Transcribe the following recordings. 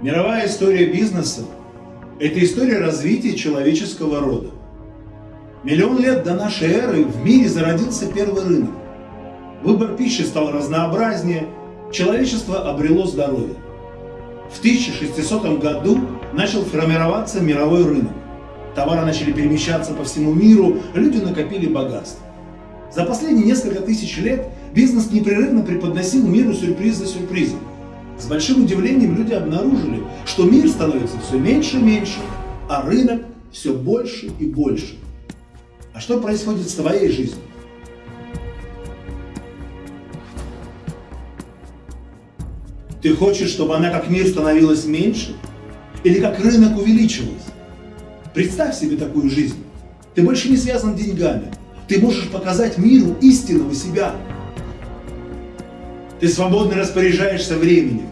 Мировая история бизнеса – это история развития человеческого рода. Миллион лет до нашей эры в мире зародился первый рынок. Выбор пищи стал разнообразнее, человечество обрело здоровье. В 1600 году начал формироваться мировой рынок. Товары начали перемещаться по всему миру, люди накопили богатство. За последние несколько тысяч лет бизнес непрерывно преподносил миру сюрприз за сюрпризом. С большим удивлением люди обнаружили, что мир становится все меньше и меньше, а рынок все больше и больше. А что происходит с твоей жизнью? Ты хочешь, чтобы она как мир становилась меньше? Или как рынок увеличивался? Представь себе такую жизнь. Ты больше не связан деньгами. Ты можешь показать миру истинного себя. Ты свободно распоряжаешься временем,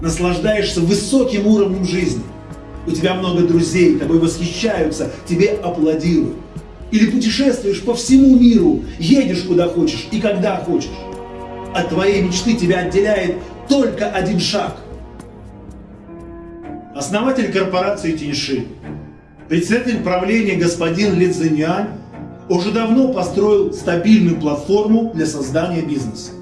наслаждаешься высоким уровнем жизни. У тебя много друзей, тобой восхищаются, тебе аплодируют. Или путешествуешь по всему миру, едешь куда хочешь и когда хочешь. От твоей мечты тебя отделяет только один шаг. Основатель корпорации Тиньши, председатель правления господин Ли Цзиньян уже давно построил стабильную платформу для создания бизнеса.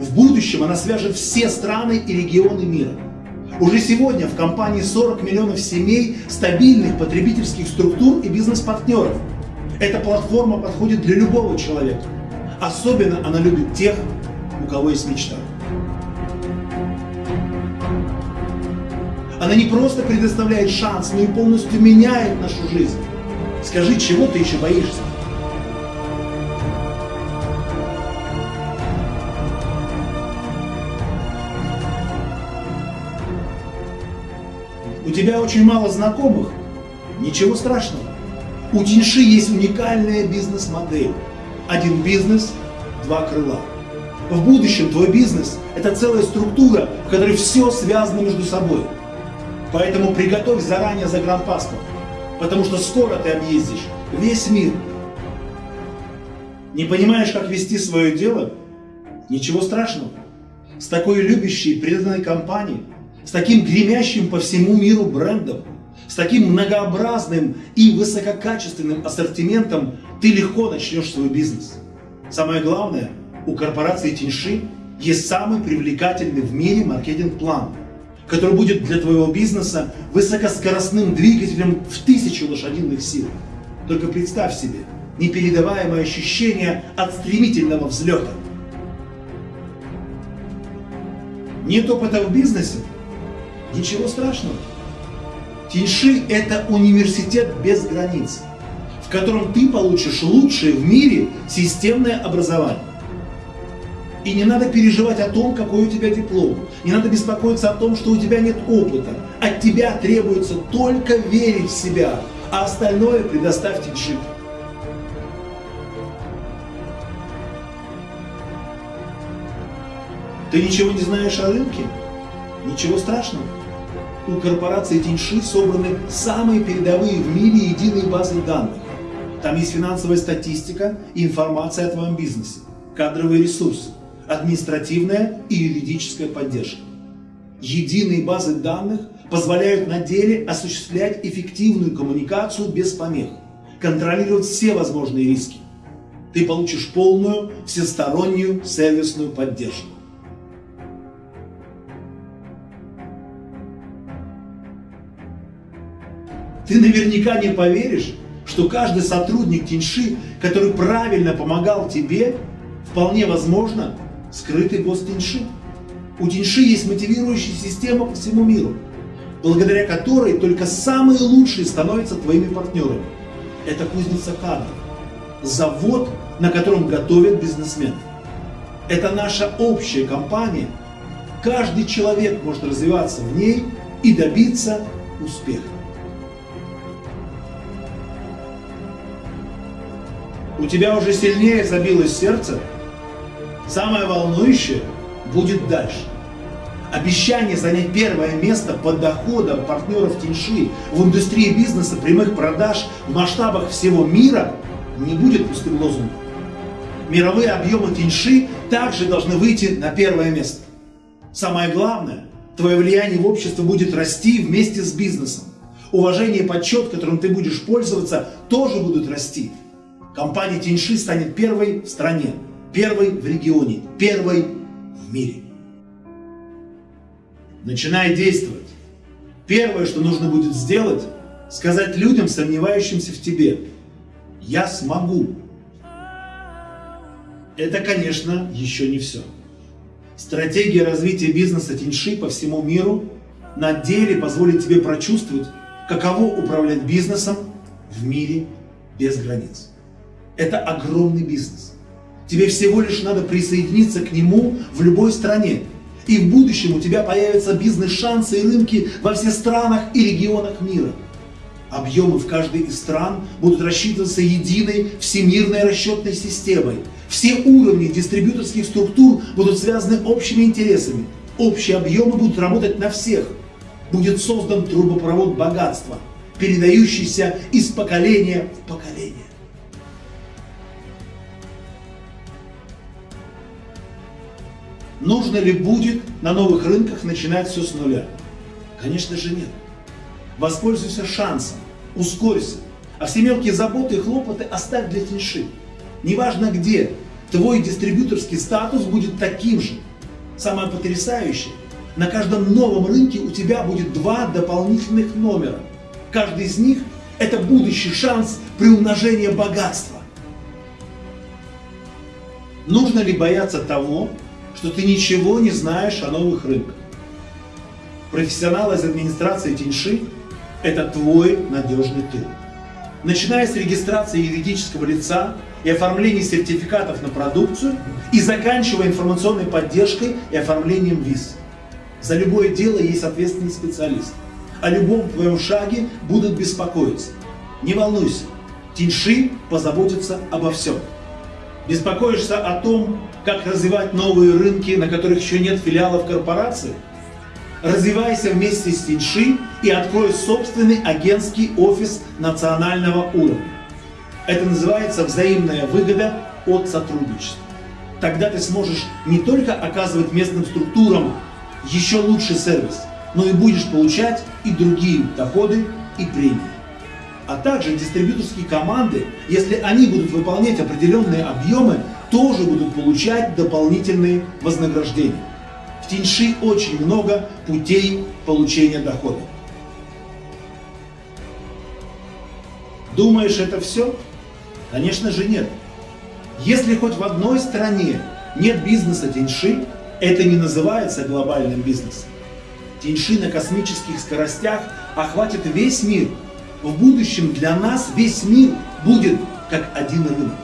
В будущем она свяжет все страны и регионы мира. Уже сегодня в компании 40 миллионов семей, стабильных потребительских структур и бизнес-партнеров. Эта платформа подходит для любого человека. Особенно она любит тех, у кого есть мечта. Она не просто предоставляет шанс, но и полностью меняет нашу жизнь. Скажи, чего ты еще боишься? Тебя очень мало знакомых? Ничего страшного. У Тиньши есть уникальная бизнес-модель. Один бизнес, два крыла. В будущем твой бизнес – это целая структура, в которой все связано между собой. Поэтому приготовь заранее загранпаспорт, потому что скоро ты объездишь весь мир. Не понимаешь, как вести свое дело? Ничего страшного. С такой любящей, преданной компанией, с таким гремящим по всему миру брендом, с таким многообразным и высококачественным ассортиментом ты легко начнешь свой бизнес. Самое главное, у корпорации Тиньши есть самый привлекательный в мире маркетинг-план – который будет для твоего бизнеса высокоскоростным двигателем в тысячу лошадиных сил. Только представь себе непередаваемое ощущение от стремительного взлета. Нет опыта в бизнесе? Ничего страшного. Тиньши – это университет без границ, в котором ты получишь лучшее в мире системное образование. И не надо переживать о том, какой у тебя диплом. Не надо беспокоиться о том, что у тебя нет опыта. От тебя требуется только верить в себя, а остальное предоставьте джип. Ты ничего не знаешь о рынке? Ничего страшного. У корпорации Тиньши собраны самые передовые в мире единые базы данных. Там есть финансовая статистика информация о твоем бизнесе, кадровые ресурсы, административная и юридическая поддержка. Единые базы данных позволяют на деле осуществлять эффективную коммуникацию без помех, контролировать все возможные риски. Ты получишь полную, всестороннюю сервисную поддержку. Ты наверняка не поверишь, что каждый сотрудник Тиньши, который правильно помогал тебе, вполне возможно скрытый босс Тиньши. У Тиньши есть мотивирующая система по всему миру, благодаря которой только самые лучшие становятся твоими партнерами. Это кузница кадров, завод, на котором готовят бизнесменов. Это наша общая компания. Каждый человек может развиваться в ней и добиться успеха. У тебя уже сильнее забилось сердце, Самое волнующее будет дальше. Обещание занять первое место по доходам партнеров Тиньши в индустрии бизнеса прямых продаж в масштабах всего мира не будет пустым лозунгом. Мировые объемы Тиньши также должны выйти на первое место. Самое главное, Твое влияние в обществе будет расти вместе с бизнесом. Уважение и почет, которым ты будешь пользоваться, тоже будут расти. Компания Тиньши станет первой в стране, первой в регионе, первой в мире. Начинай действовать. Первое, что нужно будет сделать, сказать людям, сомневающимся в тебе, я смогу. Это, конечно, еще не все. Стратегия развития бизнеса Тиньши по всему миру на деле позволит тебе прочувствовать, каково управлять бизнесом в мире без границ. Это огромный бизнес. Тебе всего лишь надо присоединиться к нему в любой стране. И в будущем у тебя появятся бизнес-шансы и рынки во всех странах и регионах мира. Объемы в каждой из стран будут рассчитываться единой всемирной расчетной системой. Все уровни дистрибьюторских структур будут связаны общими интересами. Общие объемы будут работать на всех. Будет создан трубопровод богатства, передающийся из поколения в поколение. Нужно ли будет на новых рынках начинать все с нуля? Конечно же нет. Воспользуйся шансом, ускорься, а все мелкие заботы и хлопоты оставь для теньши. Неважно где, твой дистрибьюторский статус будет таким же. Самое потрясающее, на каждом новом рынке у тебя будет два дополнительных номера. Каждый из них – это будущий шанс приумножения богатства. Нужно ли бояться того, что ты ничего не знаешь о новых рынках? Профессионал из администрации Тиньши – это твой надежный тыл. Начиная с регистрации юридического лица и оформления сертификатов на продукцию и заканчивая информационной поддержкой и оформлением виз. За любое дело есть ответственный специалист. О любом твоем шаге будут беспокоиться. Не волнуйся, Тиньши позаботится обо всем. Беспокоишься о том, как развивать новые рынки, на которых еще нет филиалов корпорации? Развивайся вместе с Тиньши и открой собственный агентский офис национального уровня. Это называется взаимная выгода от сотрудничества. Тогда ты сможешь не только оказывать местным структурам еще лучший сервис, но и будешь получать и другие доходы и премии. А также дистрибьюторские команды, если они будут выполнять определенные объемы, тоже будут получать дополнительные вознаграждения. В Тиньши очень много путей получения дохода. Думаешь, это все? Конечно же нет. Если хоть в одной стране нет бизнеса Тиньши, это не называется глобальным бизнесом. Тиньши на космических скоростях охватит весь мир. В будущем для нас весь мир будет как один рынок.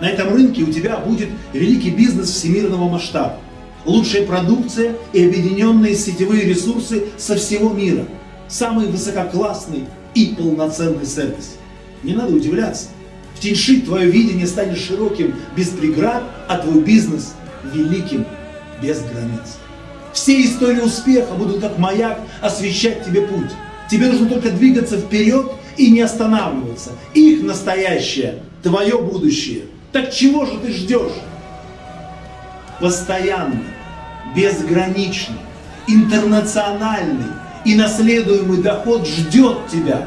На этом рынке у тебя будет великий бизнес всемирного масштаба, лучшая продукция и объединенные сетевые ресурсы со всего мира, самый высококлассный и полноценный сервис. Не надо удивляться. В Тиньши твое видение станет широким без преград, а твой бизнес великим без границ. Все истории успеха будут как маяк освещать тебе путь. Тебе нужно только двигаться вперед и не останавливаться. Их настоящее, твое будущее – так чего же ты ждешь? Постоянный, безграничный, интернациональный и наследуемый доход ждет тебя.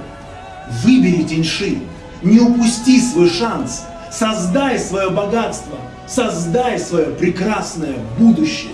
Выбери теньши, не упусти свой шанс, создай свое богатство, создай свое прекрасное будущее.